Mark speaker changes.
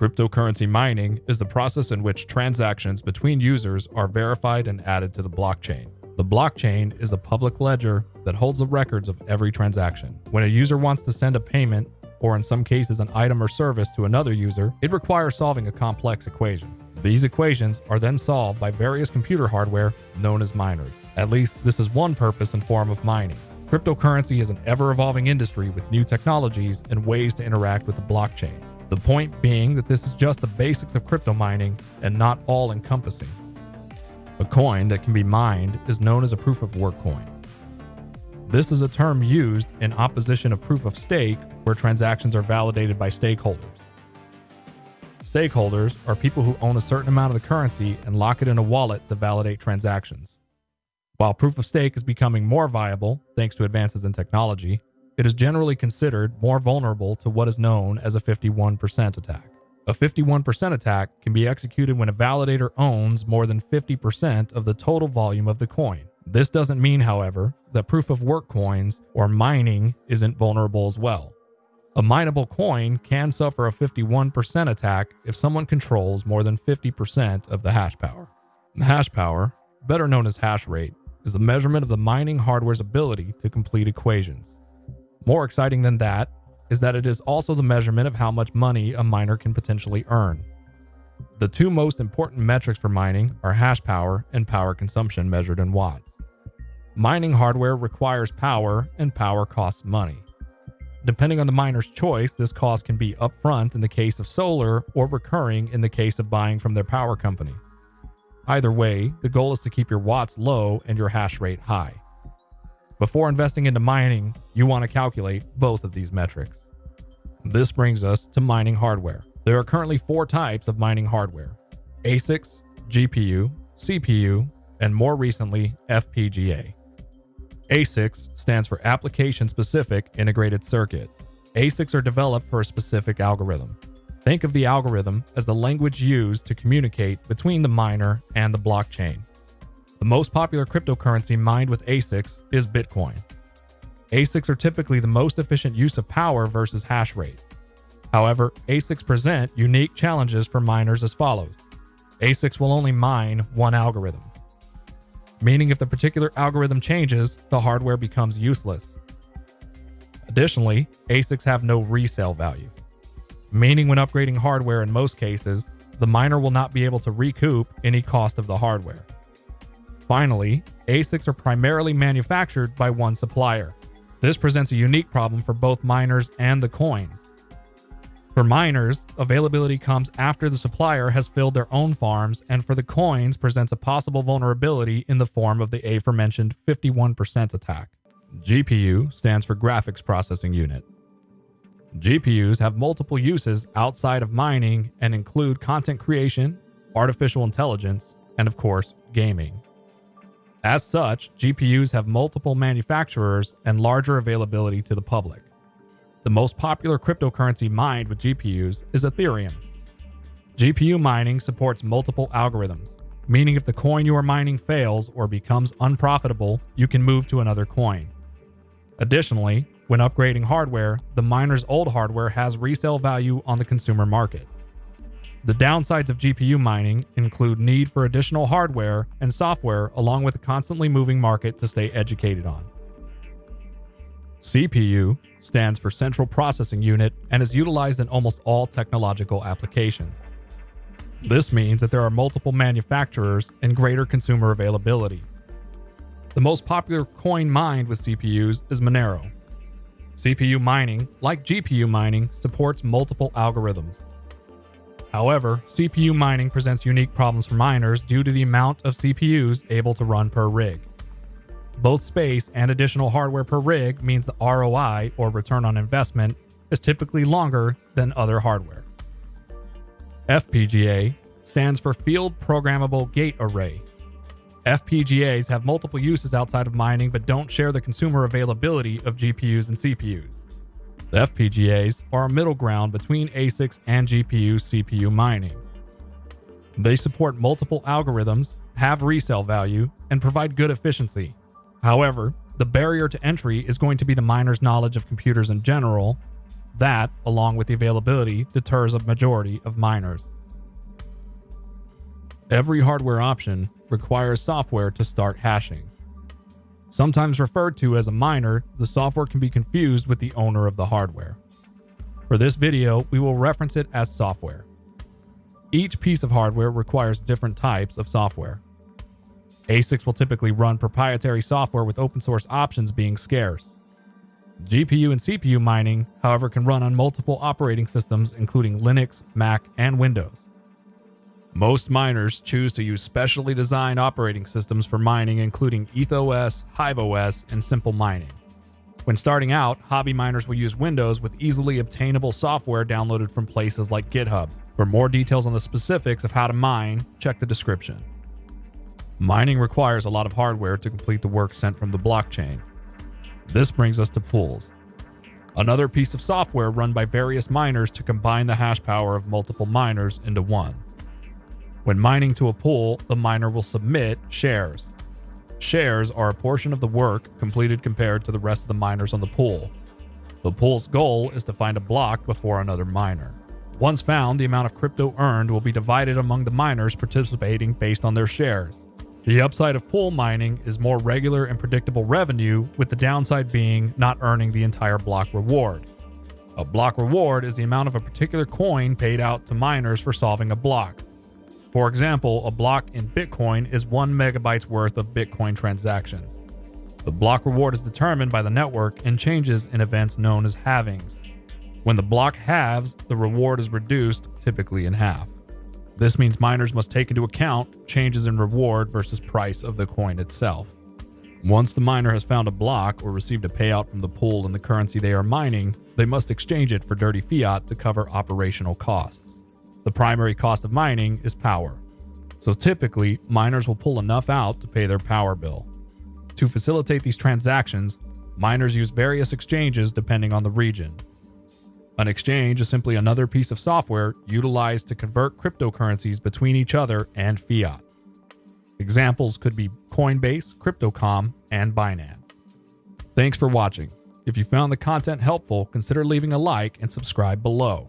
Speaker 1: Cryptocurrency mining is the process in which transactions between users are verified and added to the blockchain. The blockchain is a public ledger that holds the records of every transaction. When a user wants to send a payment, or in some cases an item or service to another user, it requires solving a complex equation. These equations are then solved by various computer hardware known as miners. At least this is one purpose and form of mining. Cryptocurrency is an ever evolving industry with new technologies and ways to interact with the blockchain. The point being that this is just the basics of crypto mining and not all encompassing. A coin that can be mined is known as a proof of work coin. This is a term used in opposition of proof of stake, where transactions are validated by stakeholders. Stakeholders are people who own a certain amount of the currency and lock it in a wallet to validate transactions. While proof of stake is becoming more viable thanks to advances in technology, it is generally considered more vulnerable to what is known as a 51% attack. A 51% attack can be executed when a validator owns more than 50% of the total volume of the coin. This doesn't mean, however, that proof of work coins or mining isn't vulnerable as well. A mineable coin can suffer a 51% attack if someone controls more than 50% of the hash power. The hash power, better known as hash rate, is the measurement of the mining hardware's ability to complete equations. More exciting than that is that it is also the measurement of how much money a miner can potentially earn. The two most important metrics for mining are hash power and power consumption measured in watts. Mining hardware requires power, and power costs money. Depending on the miner's choice, this cost can be upfront in the case of solar or recurring in the case of buying from their power company. Either way, the goal is to keep your watts low and your hash rate high. Before investing into mining, you want to calculate both of these metrics. This brings us to mining hardware. There are currently four types of mining hardware ASICs, GPU, CPU, and more recently, FPGA. ASICs stands for Application Specific Integrated Circuit. ASICs are developed for a specific algorithm. Think of the algorithm as the language used to communicate between the miner and the blockchain. The most popular cryptocurrency mined with ASICs is Bitcoin. ASICs are typically the most efficient use of power versus hash rate. However, ASICs present unique challenges for miners as follows. ASICs will only mine one algorithm, meaning if the particular algorithm changes, the hardware becomes useless. Additionally, ASICs have no resale value, meaning when upgrading hardware in most cases, the miner will not be able to recoup any cost of the hardware. Finally, ASICs are primarily manufactured by one supplier. This presents a unique problem for both miners and the coins. For miners, availability comes after the supplier has filled their own farms, and for the coins presents a possible vulnerability in the form of the aforementioned 51% attack. GPU stands for Graphics Processing Unit. GPUs have multiple uses outside of mining and include content creation, artificial intelligence, and of course, gaming. As such, GPUs have multiple manufacturers and larger availability to the public. The most popular cryptocurrency mined with GPUs is Ethereum. GPU mining supports multiple algorithms, meaning if the coin you are mining fails or becomes unprofitable, you can move to another coin. Additionally, when upgrading hardware, the miner's old hardware has resale value on the consumer market. The downsides of GPU mining include need for additional hardware and software along with a constantly moving market to stay educated on. CPU stands for Central Processing Unit and is utilized in almost all technological applications. This means that there are multiple manufacturers and greater consumer availability. The most popular coin mined with CPUs is Monero. CPU mining, like GPU mining, supports multiple algorithms. However, CPU mining presents unique problems for miners due to the amount of CPUs able to run per rig. Both space and additional hardware per rig means the ROI, or return on investment, is typically longer than other hardware. FPGA stands for Field Programmable Gate Array. FPGAs have multiple uses outside of mining but don't share the consumer availability of GPUs and CPUs. FPGAs are a middle ground between ASICs and GPU CPU mining. They support multiple algorithms, have resale value, and provide good efficiency. However, the barrier to entry is going to be the miner's knowledge of computers in general, That, along with the availability, deters a majority of miners. Every hardware option requires software to start hashing. Sometimes referred to as a miner, the software can be confused with the owner of the hardware. For this video, we will reference it as software. Each piece of hardware requires different types of software. ASICs will typically run proprietary software with open source options being scarce. GPU and CPU mining, however, can run on multiple operating systems including Linux, Mac, and Windows. Most miners choose to use specially designed operating systems for mining, including EthOS, HiveOS, and Simple Mining. When starting out, hobby miners will use Windows with easily obtainable software downloaded from places like GitHub. For more details on the specifics of how to mine, check the description. Mining requires a lot of hardware to complete the work sent from the blockchain. This brings us to pools. Another piece of software run by various miners to combine the hash power of multiple miners into one. When mining to a pool, the miner will submit shares. Shares are a portion of the work completed compared to the rest of the miners on the pool. The pool's goal is to find a block before another miner. Once found, the amount of crypto earned will be divided among the miners participating based on their shares. The upside of pool mining is more regular and predictable revenue, with the downside being not earning the entire block reward. A block reward is the amount of a particular coin paid out to miners for solving a block. For example, a block in Bitcoin is 1 megabytes worth of Bitcoin transactions. The block reward is determined by the network and changes in events known as halvings. When the block halves, the reward is reduced, typically in half. This means miners must take into account changes in reward versus price of the coin itself. Once the miner has found a block or received a payout from the pool in the currency they are mining, they must exchange it for dirty fiat to cover operational costs. The primary cost of mining is power. So typically, miners will pull enough out to pay their power bill. To facilitate these transactions, miners use various exchanges depending on the region. An exchange is simply another piece of software utilized to convert cryptocurrencies between each other and fiat. Examples could be Coinbase, Crypto.com, and Binance. Thanks for watching. If you found the content helpful, consider leaving a like and subscribe below.